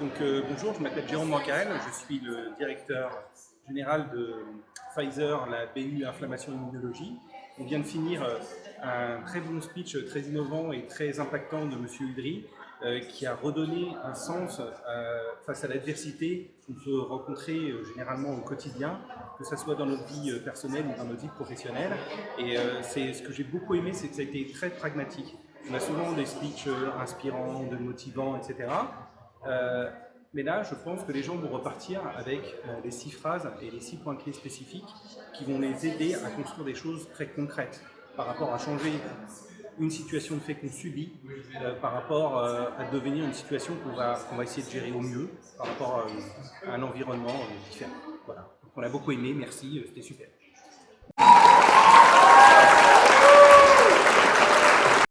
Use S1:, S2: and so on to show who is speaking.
S1: Donc euh, bonjour, je m'appelle Jérôme Mancarel, je suis le directeur général de Pfizer, la BU Inflammation et Immunologie. On vient de finir euh, un très bon speech, très innovant et très impactant de M. Udry, euh, qui a redonné un sens face à l'adversité qu'on peut rencontrer généralement au quotidien, que ce soit dans notre vie personnelle ou dans notre vie professionnelle. Et c'est ce que j'ai beaucoup aimé, c'est que ça a été très pragmatique. On a souvent des speeches inspirants, de motivants, etc. Euh, mais là, je pense que les gens vont repartir avec euh, les six phrases et les six points clés spécifiques qui vont les aider à construire des choses très concrètes par rapport à changer une situation de fait qu'on subit, euh, par rapport à devenir une situation qu'on va, va essayer de gérer au mieux, par rapport à, un environnement différent. Voilà. on a beaucoup aimé, merci, c'était super.